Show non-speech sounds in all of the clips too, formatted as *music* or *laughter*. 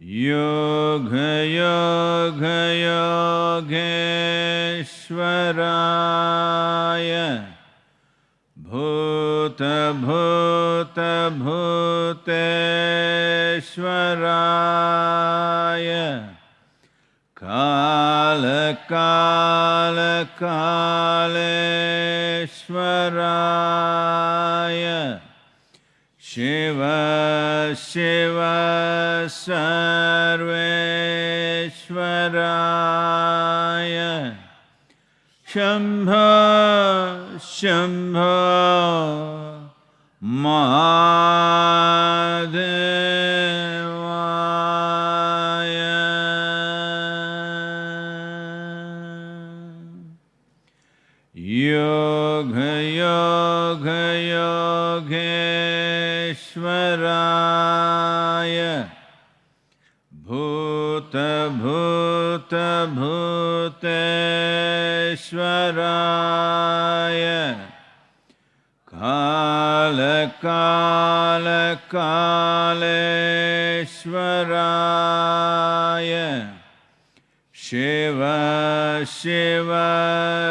योगयोगयोगेश्वराय भूतभूतभूतेश्वराय कालकालकालेश्वराय शिव शिव सर्वेश्वराय शम्भ शम्भ महादेवाय योगयोगयोगेश्वराय भूतभूतभूतेश्वराय। कालकालकालेश्वराय। शिव शिव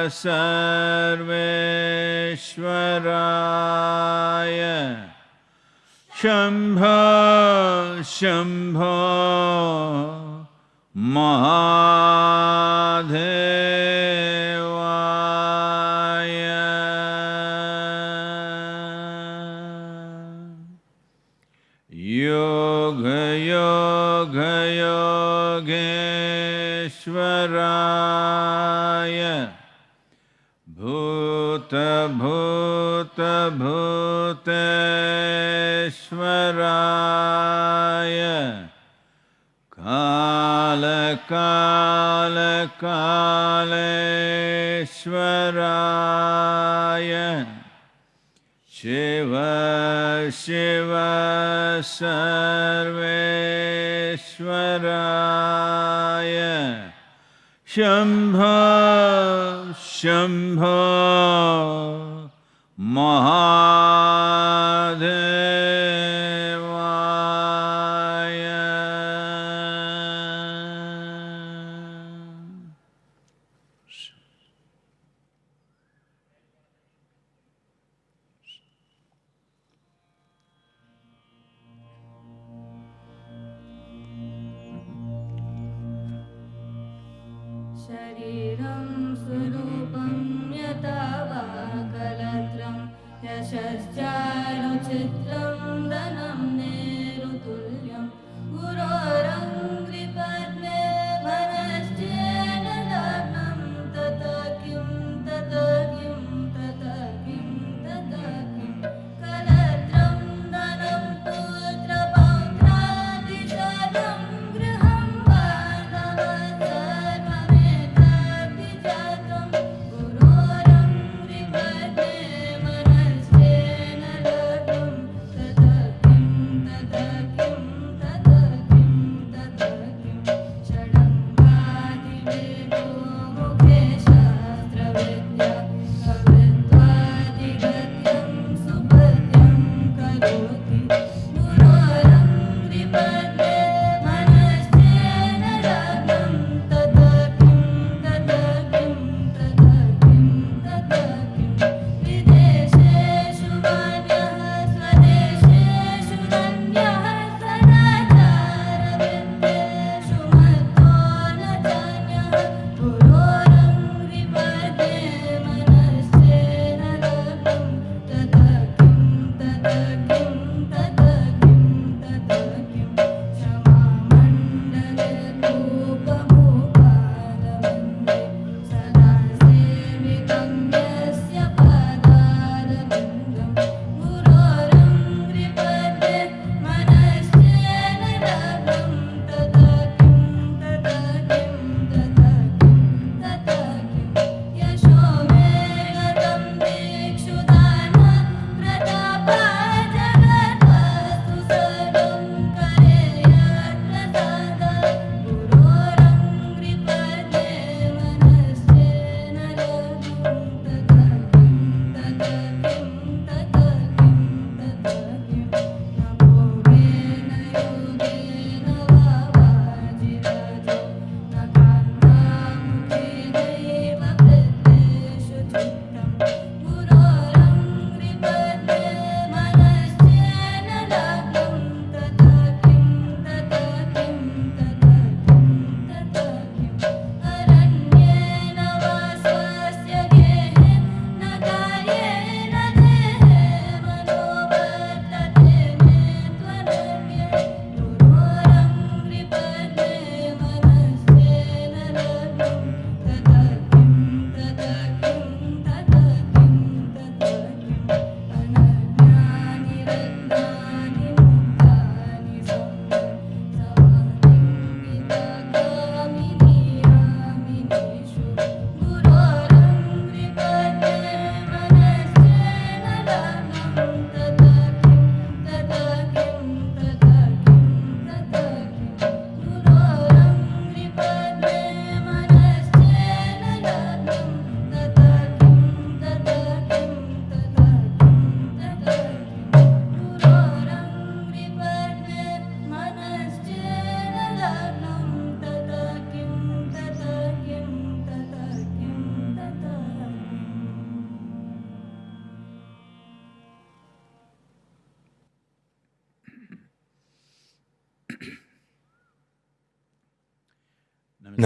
सर्वेश्वराय शम्भ शम्भ महादेवाय भूतभूतभूतेश्वराय कालकालकालेश्वराय। शिव शिव सर्वेश्वराय। शम्भ शम्भ Mahadevaya. Shariram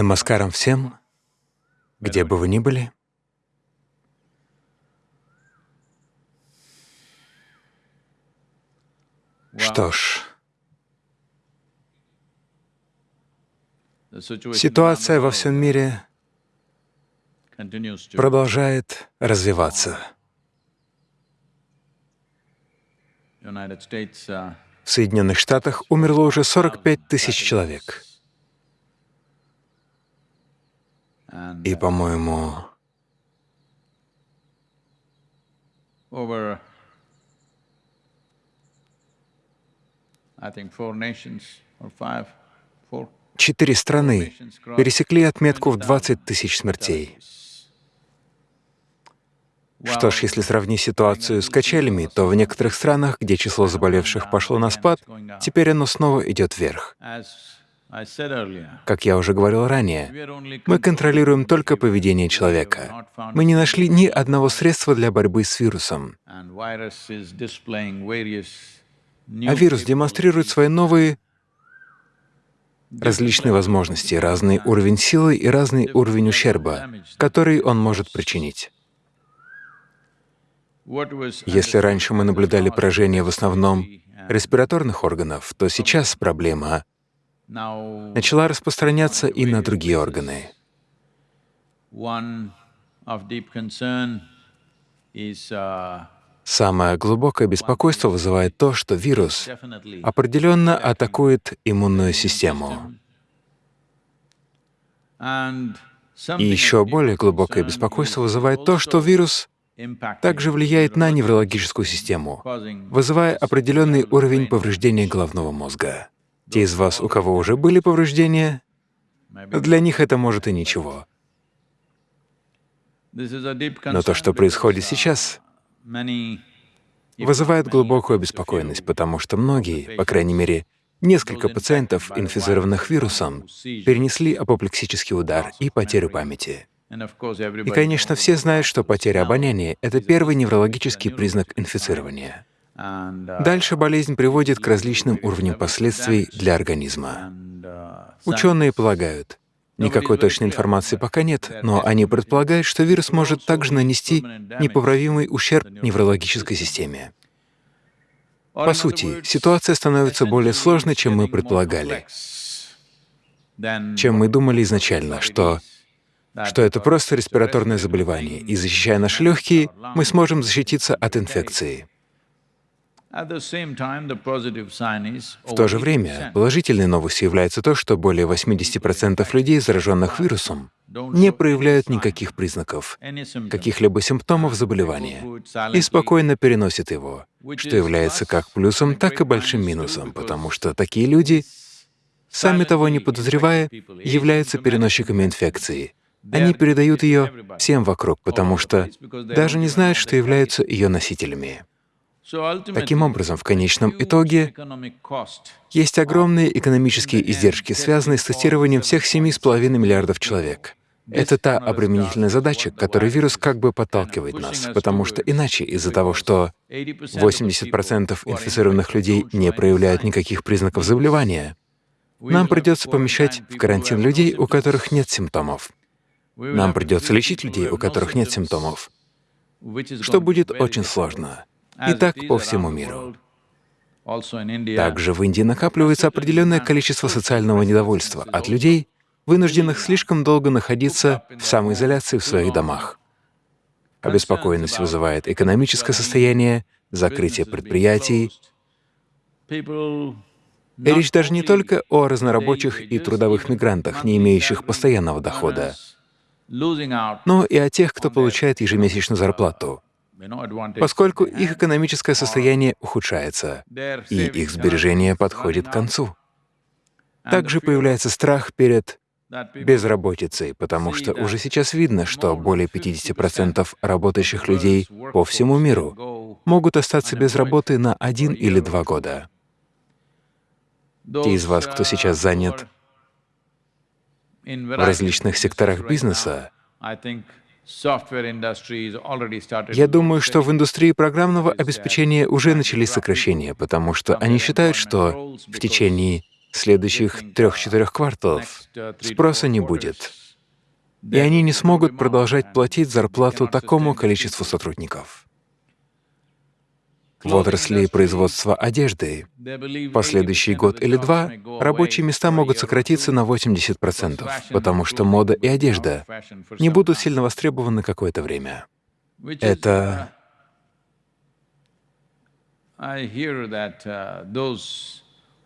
Намаскарам всем, где бы вы ни были. Что ж, ситуация во всем мире продолжает развиваться. uh, В Соединенных Штатах умерло уже 45 тысяч человек. Five, four. четыре страны пересекли отметку в 20 тысяч смертей. Что ж, если сравнить ситуацию с качелями, то в некоторых странах, где число заболевших пошло на спад, теперь оно снова идет вверх. Как я уже говорил ранее, мы контролируем только поведение человека. Мы не нашли ни одного средства для борьбы с вирусом. А вирус демонстрирует свои новые различные возможности, разный уровень силы и разный уровень ущерба, который он может причинить. Если раньше мы наблюдали поражение в основном респираторных органов, то сейчас проблема начала распространяться и на другие органы. uh, Самое глубокое беспокойство вызывает то, что вирус определенно атакует иммунную систему. И еще более глубокое беспокойство вызывает то, что вирус также влияет на неврологическую систему, вызывая определенный уровень повреждения головного мозга. Те из вас, у кого уже были повреждения, для них это может и ничего. Но то, что происходит сейчас, вызывает глубокую обеспокоенность, потому что многие, по крайней мере, несколько пациентов, инфицированных вирусом, перенесли апоплексический удар и потерю памяти. И, конечно, все знают, что потеря обоняния — это первый неврологический признак инфицирования. Дальше болезнь приводит к различным уровням последствий для организма. Ученые полагают, никакой точной информации пока нет, но они предполагают, что вирус может также нанести непоправимый ущерб неврологической системе. По сути, ситуация становится более сложной, чем мы предполагали, чем мы думали изначально, что что это просто респираторное заболевание, и защищая наши легкие, мы сможем защититься от инфекции. В то же время положительной новостью является то, что более 80% людей, зараженных вирусом, не проявляют никаких признаков, каких-либо симптомов заболевания и спокойно переносят его, что является как плюсом, так и большим минусом, потому что такие люди, сами того не подозревая, являются переносчиками инфекции. Они передают ее всем вокруг, потому что даже не знают, что являются ее носителями. Таким образом, в конечном итоге есть огромные экономические издержки, связанные с тестированием всех 7,5 миллиардов человек. Это та обременительная задача, к которой вирус как бы подталкивает нас, потому что иначе из-за того, что 80% инфицированных людей не проявляют никаких признаков заболевания, нам придется помещать в карантин людей, у которых нет симптомов. Нам придется лечить людей, у которых нет симптомов, что будет очень сложно. И так по всему миру. Также в Индии накапливается определенное количество социального недовольства от людей, вынужденных слишком долго находиться в самоизоляции в своих домах. Обеспокоенность вызывает экономическое состояние, закрытие предприятий. И речь даже не только о разнорабочих и трудовых мигрантах, не имеющих постоянного дохода, но и о тех, кто получает ежемесячную зарплату, поскольку их экономическое состояние ухудшается, и их сбережения подходят к концу. Также появляется страх перед безработицей, потому что уже сейчас видно, что более 50% работающих людей по всему миру могут остаться без работы на один или два года. Те из вас, кто сейчас занят в различных секторах бизнеса, я думаю, что в индустрии программного обеспечения уже начались сокращения, потому что они считают, что в течение следующих трех-четырех кварталов спроса не будет, и они не смогут продолжать платить зарплату такому количеству сотрудников. В отрасли производства одежды последующий год или два рабочие места могут сократиться на 80%, потому что мода и одежда не будут сильно востребованы какое-то время. Это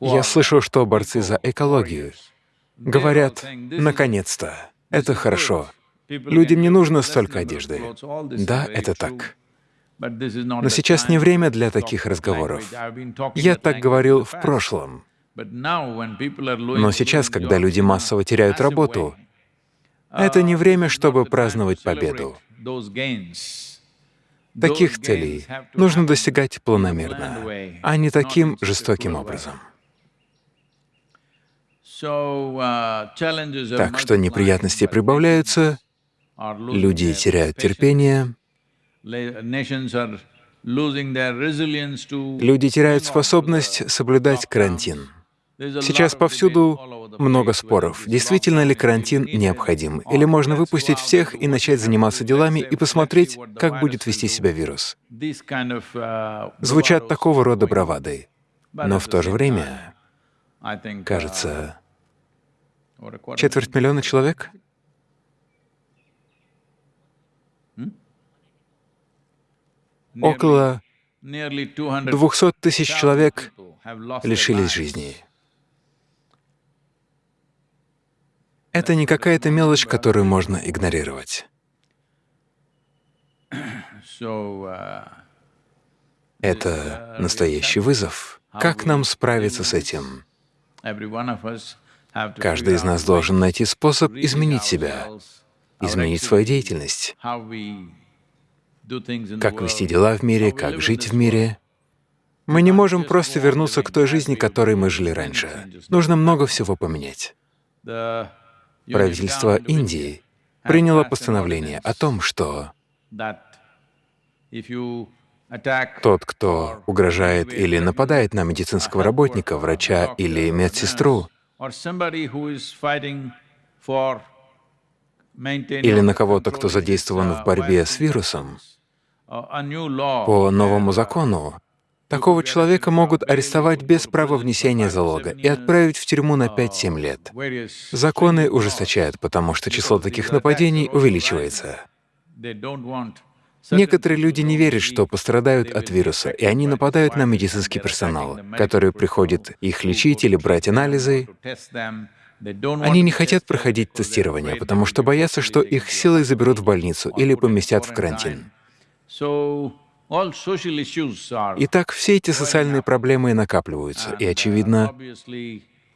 я слышал, что борцы за экологию говорят, наконец-то, это хорошо. Людям не нужно столько одежды. Да, это так. Но сейчас не время для таких разговоров. Я так говорил в прошлом. Но сейчас, когда люди массово теряют работу, это не время, чтобы праздновать победу. Таких целей нужно достигать планомерно, а не таким жестоким образом. Так что неприятности прибавляются, люди теряют терпение, люди теряют способность соблюдать карантин. Сейчас повсюду много споров, действительно ли карантин необходим, или можно выпустить всех и начать заниматься делами и посмотреть, как будет вести себя вирус. Звучат такого рода бравады, но в то же время, кажется, четверть миллиона человек около 200 тысяч человек лишились жизни. Это не какая-то мелочь, которую можно игнорировать. Это настоящий вызов. Как нам справиться с этим? Каждый из нас должен найти способ изменить себя, изменить свою деятельность, как вести дела в мире, как жить в мире. Мы не можем просто вернуться к той жизни, которой мы жили раньше. Нужно много всего поменять. Правительство Индии приняло постановление о том, что тот, кто угрожает или нападает на медицинского работника, врача или медсестру, или на кого-то, кто задействован в борьбе с вирусом, по новому закону такого человека могут арестовать без права внесения залога и отправить в тюрьму на 5-7 лет. Законы ужесточают, потому что число таких нападений увеличивается. Некоторые люди не верят, что пострадают от вируса, и они нападают на медицинский персонал, который приходит их лечить или брать анализы. Они не хотят проходить тестирование, потому что боятся, что их силой заберут в больницу или поместят в карантин. Итак, все эти социальные проблемы накапливаются, и очевидно,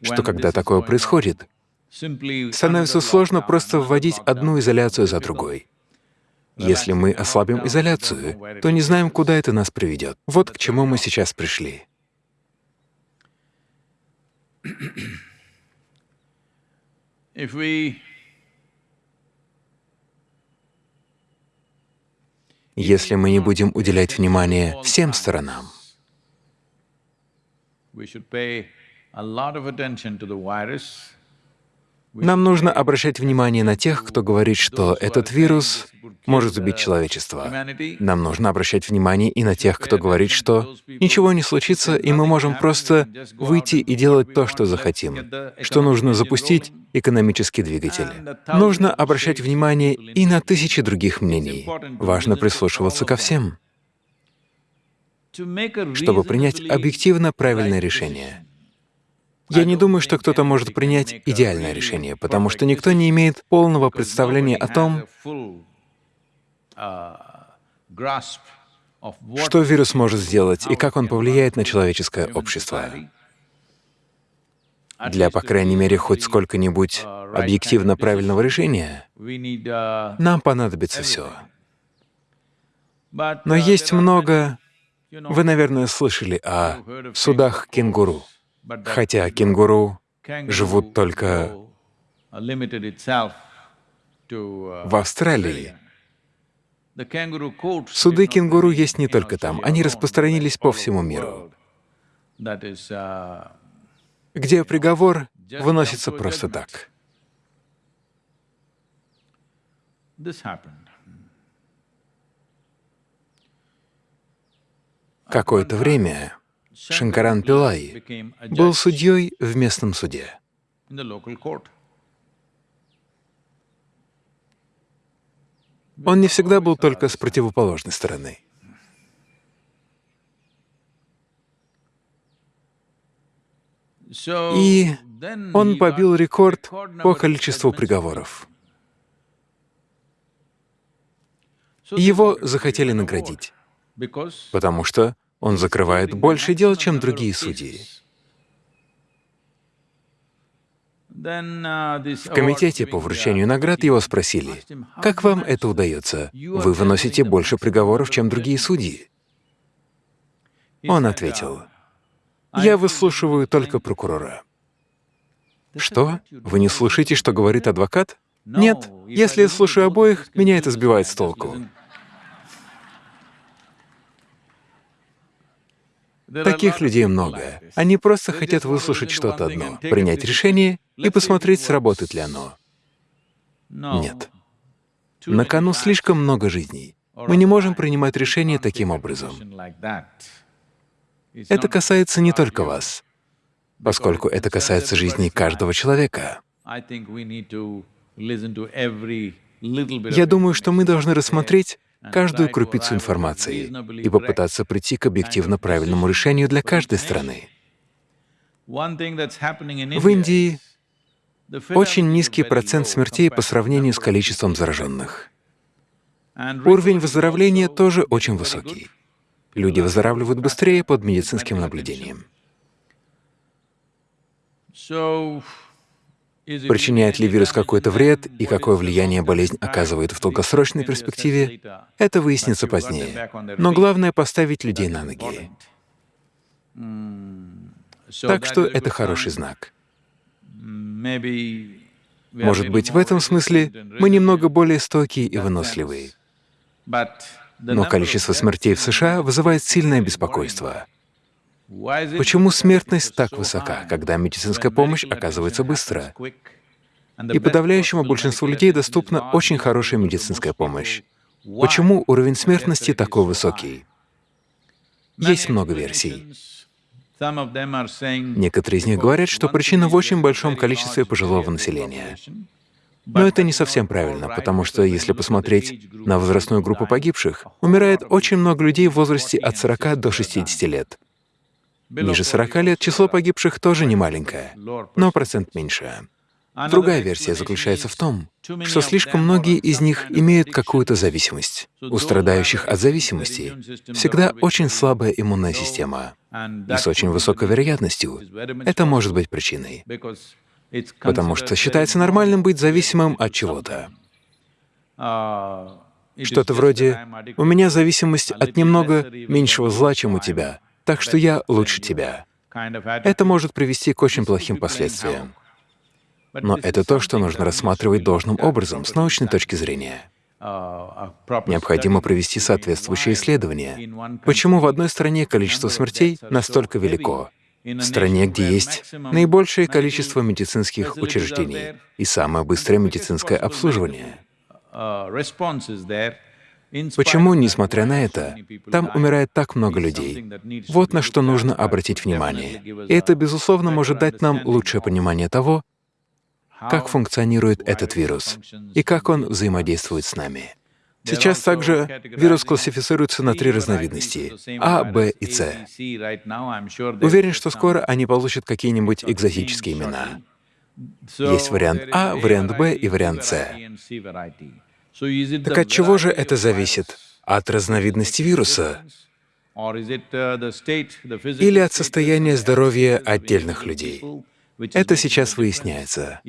что когда такое происходит, становится сложно просто вводить одну изоляцию за другой. Если мы ослабим изоляцию, то не знаем, куда это нас приведет. Вот к чему мы сейчас пришли. Если мы не будем уделять внимание всем сторонам, нам нужно обращать внимание на тех, кто говорит, что этот вирус может убить человечество. Нам нужно обращать внимание и на тех, кто говорит, что ничего не случится, и мы можем просто выйти и делать то, что захотим, что нужно запустить экономический двигатель. Нужно обращать внимание и на тысячи других мнений. Важно прислушиваться ко всем, чтобы принять объективно правильное решение. Я не думаю, что кто-то может принять идеальное решение, потому что никто не имеет полного представления о том, что вирус может сделать и как он повлияет на человеческое общество. Для, по крайней мере, хоть сколько-нибудь объективно правильного решения, нам понадобится все. Но есть много... Вы, наверное, слышали о судах кенгуру. Хотя кенгуру живут только в Австралии. Суды кенгуру есть не только там, они распространились по всему миру. где приговор выносится просто так. Какое-то время Шанкаран Пилай был судьей в местном суде. Он не всегда был только с противоположной стороны. И он побил рекорд по количеству приговоров. Его захотели наградить, потому что он закрывает больше дел, чем другие судьи. В комитете по вручению наград его спросили, «Как вам это удается? Вы выносите больше приговоров, чем другие судьи?» Он ответил, «Я выслушиваю только прокурора». «Что? Вы не слушаете, что говорит адвокат?» «Нет. Если я слушаю обоих, меня это сбивает с толку». Таких людей много. Они просто хотят выслушать что-то одно, принять решение и посмотреть, сработает ли оно. Нет. На кону слишком много жизней. Мы не можем принимать решения таким образом. Это касается не только вас, поскольку это касается жизни каждого человека. Я думаю, что мы должны рассмотреть каждую крупицу информации и попытаться прийти к объективно правильному решению для каждой страны. В Индии очень низкий процент смертей по сравнению с количеством зараженных. Уровень выздоровления тоже очень высокий. Люди выздоравливают быстрее под медицинским наблюдением. Причиняет ли вирус какой-то вред и какое влияние болезнь оказывает в долгосрочной перспективе, это выяснится позднее. Но главное — поставить людей на ноги. Так что это хороший знак. Может быть, в этом смысле мы немного более стойкие и выносливые. Но количество смертей в США вызывает сильное беспокойство. Почему смертность так высока, когда медицинская помощь оказывается быстро? И подавляющему большинству людей доступна очень хорошая медицинская помощь. Почему уровень смертности такой высокий? Есть много версий. Некоторые из них говорят, что причина в очень большом количестве пожилого населения. Но это не совсем правильно, потому что если посмотреть на возрастную группу погибших, умирает очень много людей в возрасте от 40 до 60 лет. Ниже 40 лет число погибших тоже не маленькое, но процент меньше. Другая версия заключается в том, что слишком многие из них имеют какую-то зависимость. У страдающих от зависимости всегда очень слабая иммунная система, и с очень высокой вероятностью это может быть причиной, потому что считается нормальным быть зависимым от чего-то. Что-то вроде «у меня зависимость от немного меньшего зла, чем у тебя, так что я лучше тебя». Это может привести к очень плохим последствиям. Но это то, что нужно рассматривать должным образом с научной точки зрения. Необходимо провести соответствующее исследование. Почему в одной стране количество смертей настолько велико? В стране, где есть наибольшее количество медицинских учреждений и самое быстрое медицинское обслуживание. Почему, несмотря на это, там умирает так много людей? Вот на что нужно обратить внимание. И это, безусловно, может дать нам лучшее понимание того, как функционирует этот вирус и как он взаимодействует с нами. Сейчас также вирус классифицируется на три разновидности — А, Б и С. Уверен, что скоро они получат какие-нибудь экзотические имена. Есть вариант А, вариант Б и вариант С. Так от чего же это зависит? От разновидности вируса или от состояния здоровья отдельных людей? Это сейчас выясняется.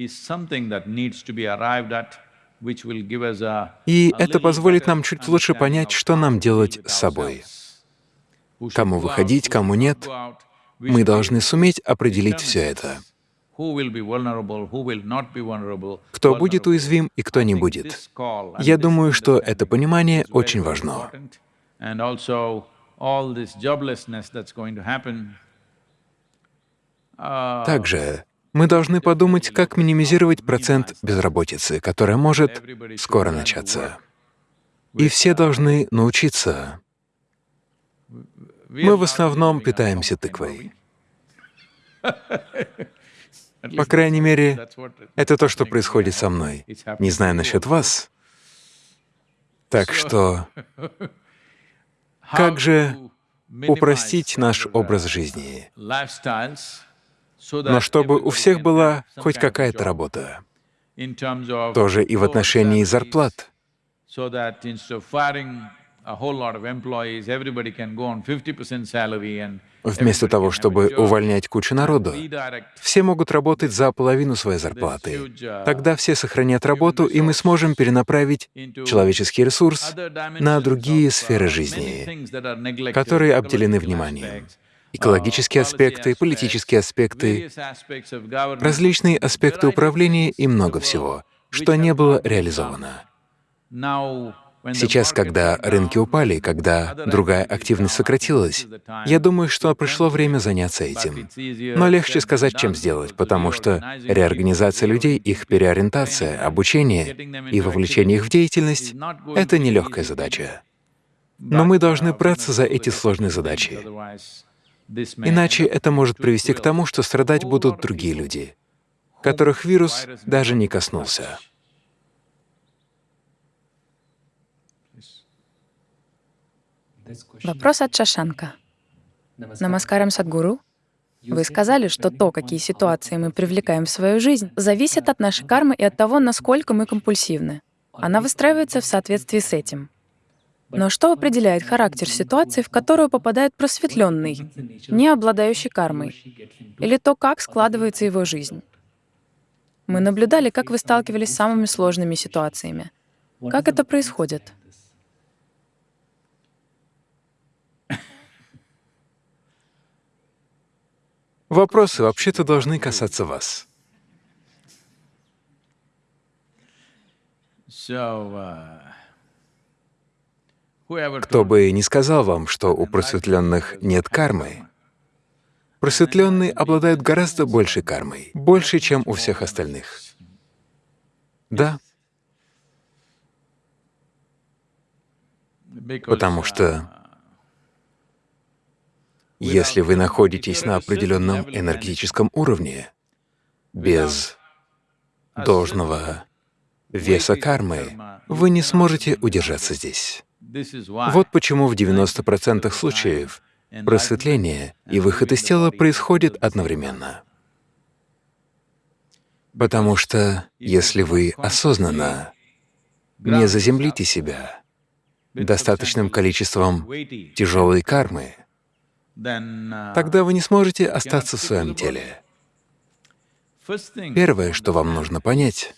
И это позволит нам чуть лучше понять, что нам делать с собой. Кому выходить, кому нет. Мы должны суметь определить все это. Кто будет уязвим и кто не будет. Я думаю, что это понимание очень важно. Также мы должны подумать, как минимизировать процент безработицы, которая может скоро начаться. И все должны научиться. Мы в основном питаемся тыквой. *laughs* По крайней мере, это то, что происходит со мной. Не знаю насчет вас. Так что как же упростить наш образ жизни, но чтобы у всех была хоть какая-то работа, тоже и в отношении зарплат. Вместо того, чтобы увольнять кучу народу, все могут работать за половину своей зарплаты. Тогда все сохранят работу, и мы сможем перенаправить человеческий ресурс на другие сферы жизни, которые обделены вниманием. Экологические аспекты, политические аспекты, различные аспекты управления и много всего, что не было реализовано. Сейчас, когда рынки упали, когда другая активность сократилась, я думаю, что пришло время заняться этим. Но легче сказать, чем сделать, потому что реорганизация людей, их переориентация, обучение и вовлечение их в деятельность — это нелегкая задача. Но мы должны браться за эти сложные задачи. Иначе это может привести к тому, что страдать будут другие люди, которых вирус даже не коснулся. Вопрос от Шашанка. Намаскарам Садгуру. Вы сказали, что то, какие ситуации мы привлекаем в свою жизнь, зависит от нашей кармы и от того, насколько мы компульсивны. Она выстраивается в соответствии с этим. Но что определяет характер ситуации, в которую попадает просветленный, не обладающий кармой, или то, как складывается его жизнь? Мы наблюдали, как вы сталкивались с самыми сложными ситуациями. Как это происходит? Вопросы вообще-то должны касаться вас. Кто бы ни сказал вам, что у просветленных нет кармы, просветленные обладают гораздо большей кармой, больше, чем у всех остальных. Да. Потому что если вы находитесь на определенном энергетическом уровне, без должного веса кармы, вы не сможете удержаться здесь. Вот почему в 90% случаев просветление и выход из тела происходит одновременно. Потому что если вы осознанно не заземлите себя достаточным количеством тяжелой кармы, тогда вы не сможете остаться в своем теле. Первое, что вам нужно понять,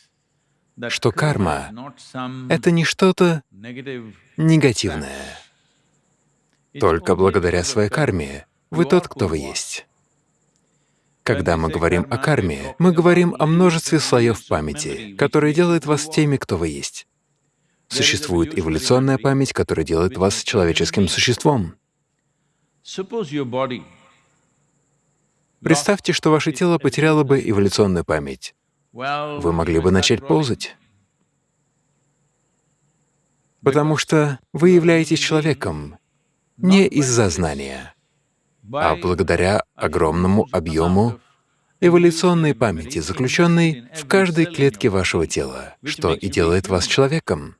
что карма — это не что-то негативное. Только благодаря своей карме вы тот, кто вы есть. Когда мы говорим о карме, мы говорим о множестве слоев памяти, которые делают вас теми, кто вы есть. Существует эволюционная память, которая делает вас человеческим существом. Представьте, что ваше тело потеряло бы эволюционную память. Вы могли бы начать ползать. Потому что вы являетесь человеком не из-за знания, а благодаря огромному объему эволюционной памяти, заключенной в каждой клетке вашего тела, что и делает вас человеком.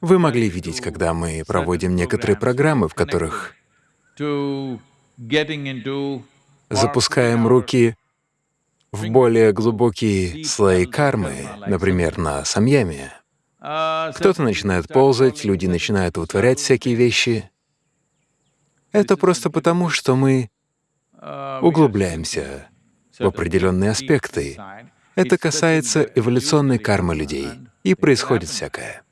Вы могли видеть, когда мы проводим некоторые программы, в которых запускаем руки в более глубокие слои кармы, например, на самьяме. Кто-то начинает ползать, люди начинают вытворять всякие вещи. Это просто потому, что мы углубляемся в определенные аспекты. Это касается эволюционной кармы людей, и происходит всякое.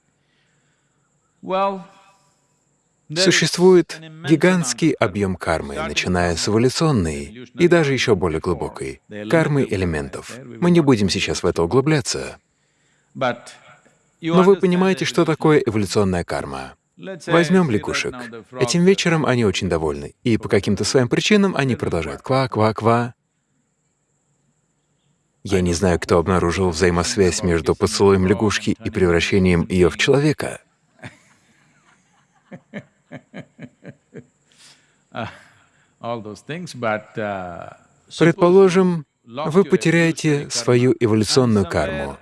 Существует гигантский объем кармы, начиная с эволюционной и даже еще более глубокой — кармы элементов. Мы не будем сейчас в это углубляться. Но вы понимаете, что такое эволюционная карма. Возьмем лягушек. Этим вечером они очень довольны, и по каким-то своим причинам они продолжают ква-ква-ква. Я не знаю, кто обнаружил взаимосвязь между поцелуем лягушки и превращением ее в человека. Предположим, вы потеряете свою эволюционную карму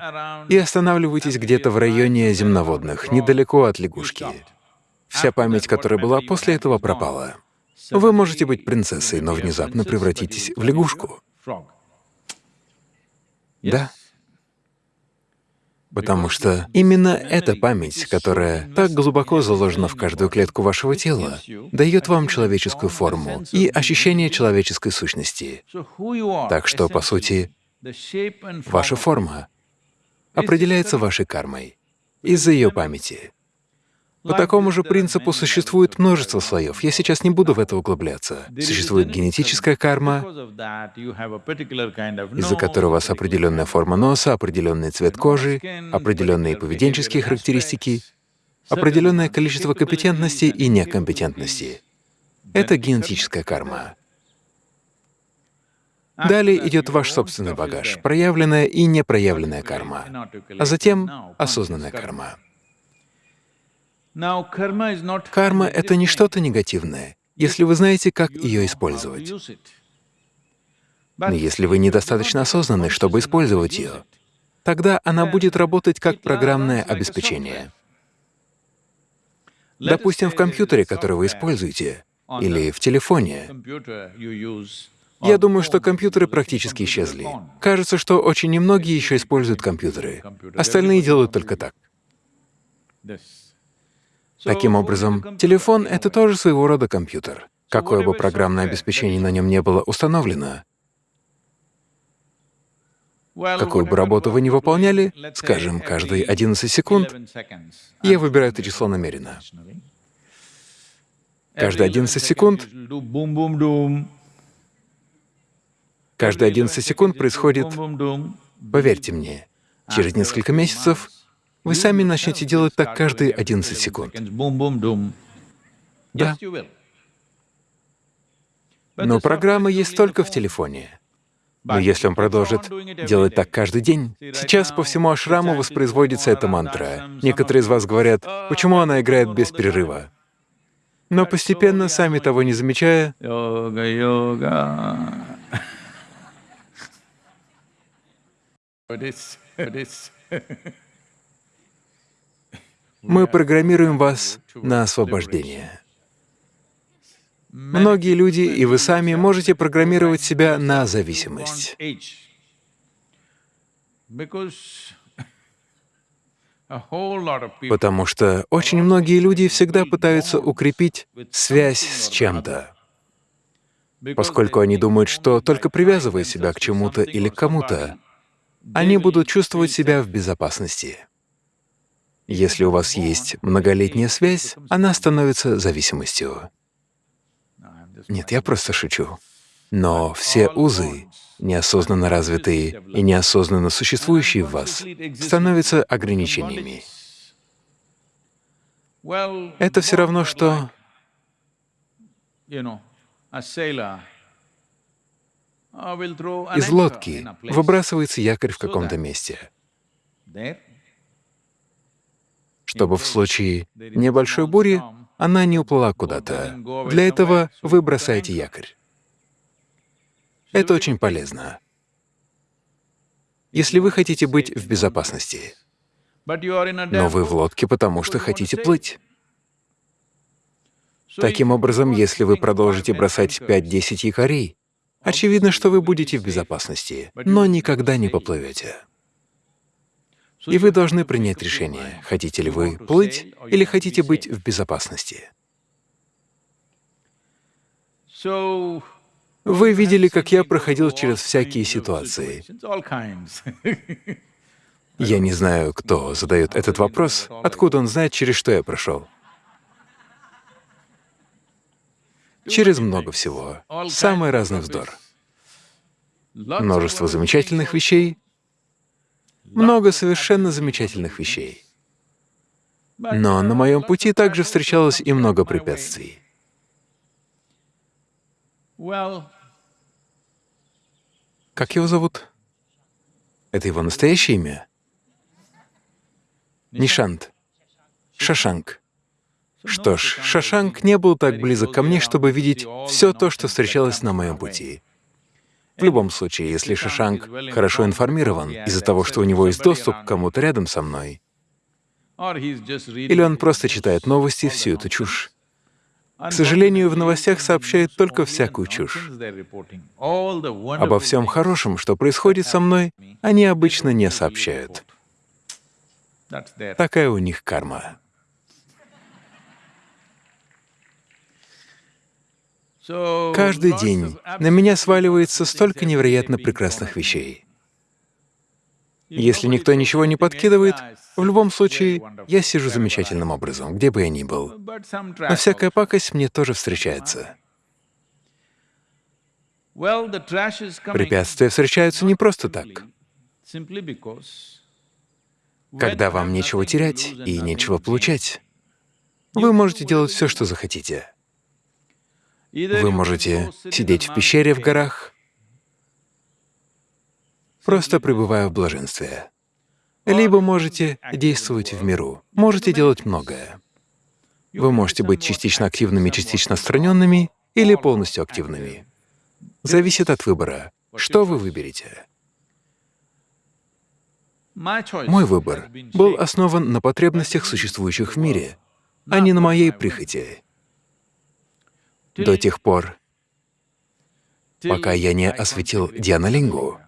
и останавливаетесь где-то в районе земноводных, недалеко от лягушки. Вся память, которая была после этого, пропала. Вы можете быть принцессой, но внезапно превратитесь в лягушку. Да. Потому что именно эта память, которая так глубоко заложена в каждую клетку вашего тела, дает вам человеческую форму и ощущение человеческой сущности. Так что, по сути, ваша форма определяется вашей кармой из-за ее памяти. По такому же принципу существует множество слоев. Я сейчас не буду в это углубляться. Существует генетическая карма, из-за которой у вас определенная форма носа, определенный цвет кожи, определенные поведенческие характеристики, определенное количество компетентности и некомпетентности. Это генетическая карма. Далее идет ваш собственный багаж, проявленная и непроявленная карма, а затем осознанная карма. Карма — это не что-то негативное, если вы знаете, как ее использовать. Но если вы недостаточно осознанны, чтобы использовать ее, тогда она будет работать как программное обеспечение. Допустим, в компьютере, который вы используете, или в телефоне. Я думаю, что компьютеры практически исчезли. Кажется, что очень немногие еще используют компьютеры. Остальные делают только так. Таким образом, телефон — это тоже своего рода компьютер. Какое бы программное обеспечение на нем не было установлено, какую бы работу вы ни выполняли, скажем, каждые 11 секунд, я выбираю это число намеренно. Каждые 11 секунд, каждые 11 секунд происходит, поверьте мне, через несколько месяцев вы сами начнете делать так каждые 11 секунд. Да. Но программа есть только в телефоне. Но если он продолжит делать так каждый день, сейчас по всему ашраму воспроизводится эта мантра. Некоторые из вас говорят, почему она играет без перерыва. Но постепенно, сами того не замечая, *laughs* *laughs* мы программируем вас на освобождение. Многие люди, и вы сами, можете программировать себя на зависимость. Потому что очень многие люди всегда пытаются укрепить связь с чем-то, поскольку они думают, что только привязывая себя к чему-то или к кому-то, они будут чувствовать себя в безопасности. Если у вас есть многолетняя связь, она становится зависимостью. Нет, я просто шучу. Но все узы, неосознанно развитые и неосознанно существующие в вас, становятся ограничениями. Это все равно, что из лодки выбрасывается якорь в каком-то месте, чтобы в случае небольшой бури она не уплыла куда-то. Для этого вы бросаете якорь. Это очень полезно. Если вы хотите быть в безопасности, но вы в лодке, потому что хотите плыть. Таким образом, если вы продолжите бросать 5-10 якорей, очевидно, что вы будете в безопасности, но никогда не поплывете. И вы должны принять решение, хотите ли вы плыть или хотите быть в безопасности. Вы видели, как я проходил через всякие ситуации. Я не знаю, кто задает этот вопрос, откуда он знает, через что я прошел. Через много всего. Самый разный вздор. Множество замечательных вещей, много совершенно замечательных вещей. Но на моем пути также встречалось и много препятствий. Как его зовут? Это его настоящее имя? Нишант. Шашанк. Что ж, Шашанк не был так близок ко мне, чтобы видеть все то, что встречалось на моем пути. В любом случае, если Шашанк хорошо информирован из-за того, что у него есть доступ к кому-то рядом со мной, или он просто читает новости, всю эту чушь. К сожалению, в новостях сообщают только всякую чушь. Обо всем хорошем, что происходит со мной, они обычно не сообщают. Такая у них карма. Каждый день на меня сваливается столько невероятно прекрасных вещей. Если никто ничего не подкидывает, в любом случае, я сижу замечательным образом, где бы я ни был. Но всякая пакость мне тоже встречается. Препятствия встречаются не просто так. Когда вам нечего терять и нечего получать, вы можете делать все, что захотите. Вы можете сидеть в пещере в горах, просто пребывая в блаженстве. Либо можете действовать в миру, можете делать многое. Вы можете быть частично активными, частично отстраненными или полностью активными. Зависит от выбора. Что вы выберете? Мой выбор был основан на потребностях, существующих в мире, а не на моей прихоти. До тех пор, пока я не осветил Дианалингу,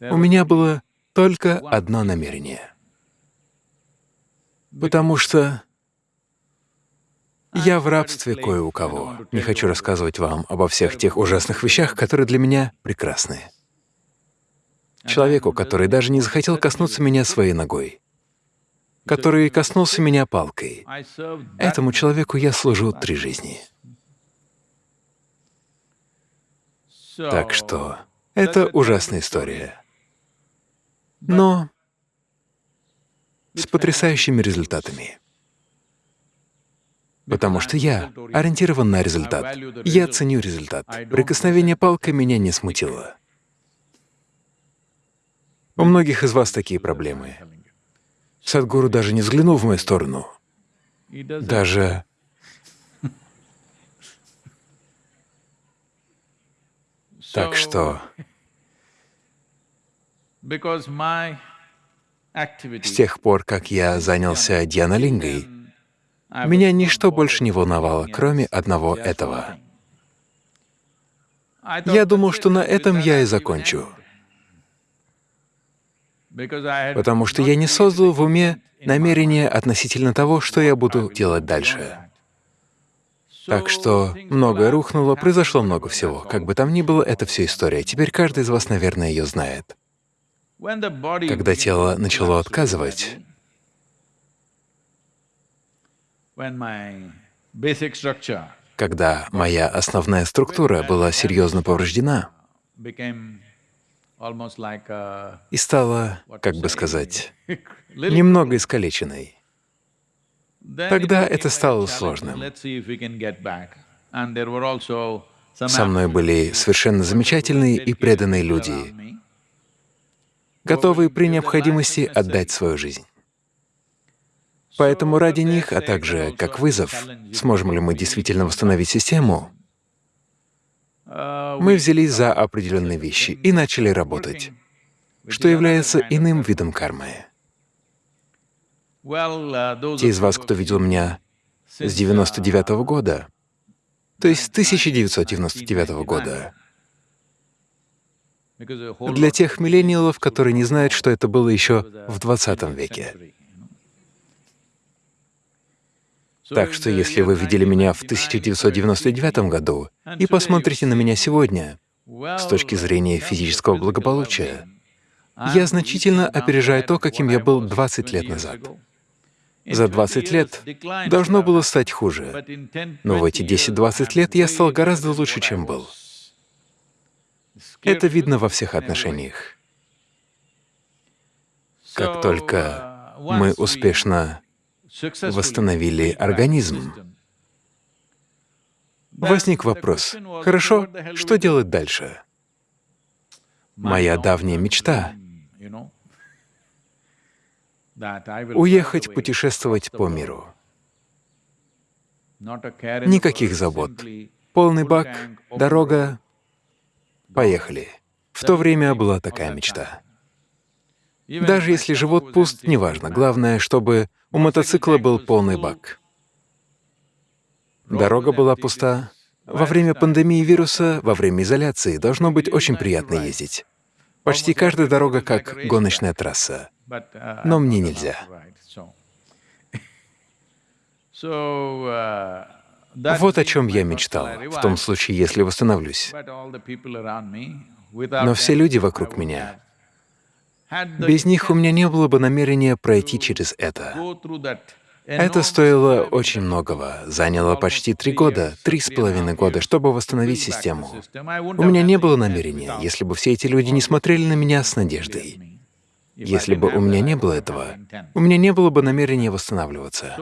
у меня было только одно намерение. Потому что я в рабстве кое у кого. Не хочу рассказывать вам обо всех тех ужасных вещах, которые для меня прекрасны. Человеку, который даже не захотел коснуться меня своей ногой, который коснулся меня палкой. Этому человеку я служу три жизни. Так что это ужасная история. Но с потрясающими результатами. Потому что я ориентирован на результат. Я ценю результат. Прикосновение палкой меня не смутило. У многих из вас такие проблемы. Садгуру даже не взглянул в мою сторону. Даже Так что с тех пор, как я занялся Дьяналингой, меня ничто больше не волновало, кроме одного этого. Я думал, что на этом я и закончу, потому что я не создал в уме намерение относительно того, что я буду делать дальше. Так что многое рухнуло, произошло много всего. Как бы там ни было, это все история. Теперь каждый из вас, наверное, ее знает. Когда тело начало отказывать, когда моя основная структура была серьезно повреждена и стала, как бы сказать, *laughs* немного искалеченной, тогда это стало сложным. Со мной были совершенно замечательные и преданные люди, готовые при необходимости отдать свою жизнь. Поэтому ради них, а также как вызов, сможем ли мы действительно восстановить систему, мы взялись за определенные вещи и начали работать, что является иным видом кармы. Те из вас, кто видел меня с 99 -го года, то есть с 1999 года, для тех миллениалов, которые не знают, что это было еще в 20 веке. Так что если вы видели меня в 1999 году и посмотрите на меня сегодня с точки зрения физического благополучия, я значительно опережаю то, каким я был 20 лет назад. За 20 лет должно было стать хуже, но в эти 10-20 лет я стал гораздо лучше, чем был. Это видно во всех отношениях. Как только мы успешно восстановили организм. Возник вопрос, хорошо, что делать дальше? Моя давняя мечта — уехать путешествовать по миру. Никаких забот. Полный бак, дорога, поехали. В то время была такая мечта. Даже если живот пуст, неважно. Главное, чтобы у мотоцикла был полный бак. Дорога была пуста. Во время пандемии вируса, во время изоляции должно быть очень приятно ездить. Почти каждая дорога как гоночная трасса. Но мне нельзя. Вот о чем я мечтал, в том случае, если восстановлюсь. Но все люди вокруг меня, без них у меня не было бы намерения пройти через это. Это стоило очень многого, заняло почти три года, три с половиной года, чтобы восстановить систему. У меня не было намерения, если бы все эти люди не смотрели на меня с надеждой. Если бы у меня не было этого, у меня не было бы намерения восстанавливаться.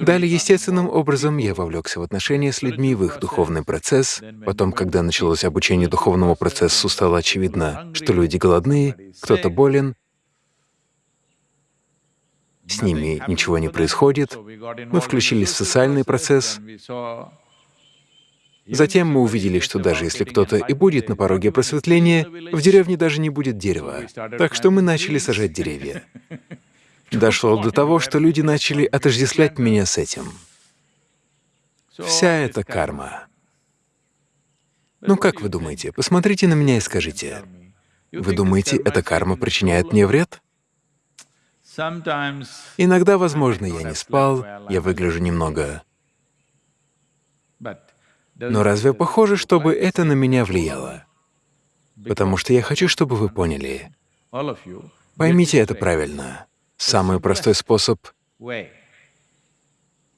Далее, естественным образом, я вовлекся в отношения с людьми, в их духовный процесс. Потом, когда началось обучение духовному процессу, стало очевидно, что люди голодны, кто-то болен, с ними ничего не происходит. Мы включились в социальный процесс, Затем мы увидели, что даже если кто-то и будет на пороге просветления, в деревне даже не будет дерева. Так что мы начали сажать деревья. Дошло до того, что люди начали отождествлять меня с этим. Вся эта карма. Ну как вы думаете? Посмотрите на меня и скажите. Вы думаете, эта карма причиняет мне вред? Иногда, возможно, я не спал, я выгляжу немного но разве похоже, чтобы это на меня влияло? Потому что я хочу, чтобы вы поняли. Поймите это правильно. Самый простой способ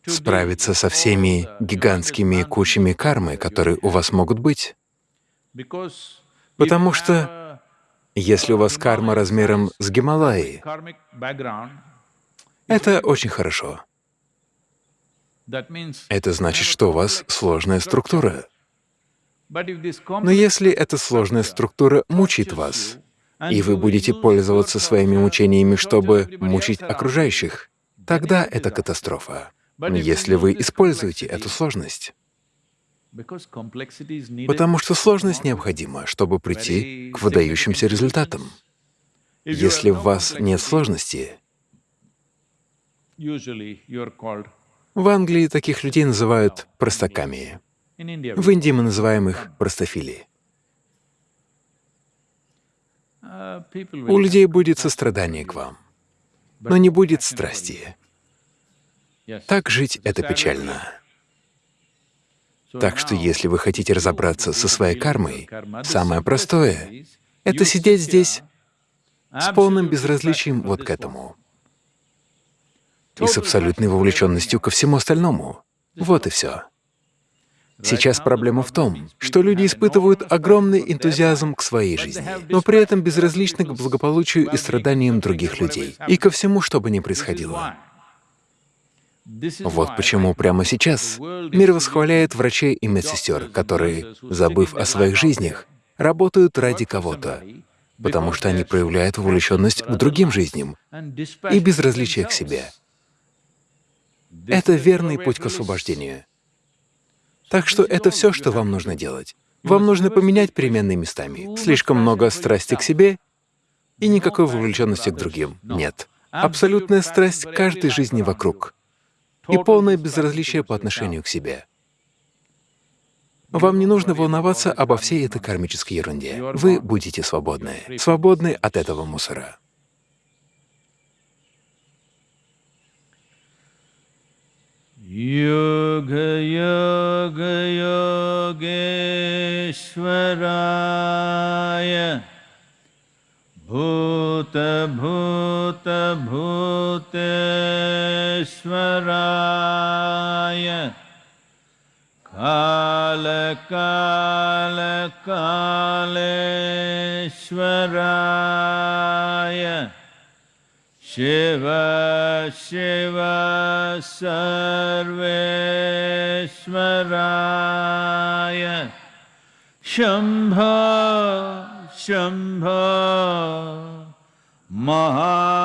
справиться со всеми гигантскими кучами кармы, которые у вас могут быть. Потому что если у вас карма размером с Гималаи, это очень хорошо. Это значит, что у вас сложная структура. Но если эта сложная структура мучит вас, и вы будете пользоваться своими мучениями, чтобы мучить окружающих, тогда это катастрофа, если вы используете эту сложность. Потому что сложность необходима, чтобы прийти к выдающимся результатам. Если в вас нет сложности, в Англии таких людей называют простаками. В Индии мы называем их простофили. У людей будет сострадание к вам, но не будет страсти. Так жить — это печально. Так что если вы хотите разобраться со своей кармой, самое простое — это сидеть здесь с полным безразличием вот к этому и с абсолютной вовлеченностью ко всему остальному. Вот и все. Сейчас проблема в том, что люди испытывают огромный энтузиазм к своей жизни, но при этом безразличны к благополучию и страданиям других людей и ко всему, что бы ни происходило. Вот почему прямо сейчас мир восхваляет врачей и медсестер, которые, забыв о своих жизнях, работают ради кого-то, потому что они проявляют вовлеченность к другим жизням и безразличие к себе. Это верный путь к освобождению. Так что это все, что вам нужно делать. Вам нужно поменять переменные местами. Слишком много страсти к себе и никакой вовлеченности к другим. Нет. Абсолютная страсть каждой жизни вокруг и полное безразличие по отношению к себе. Вам не нужно волноваться обо всей этой кармической ерунде. Вы будете свободны, свободны от этого мусора. योग योग योगेश्वराय भूत भूत भूतेश्वराय काल काल कालेश्वराय शिव शिव सर्वेश्वराय शम्भ शम्भ महादेव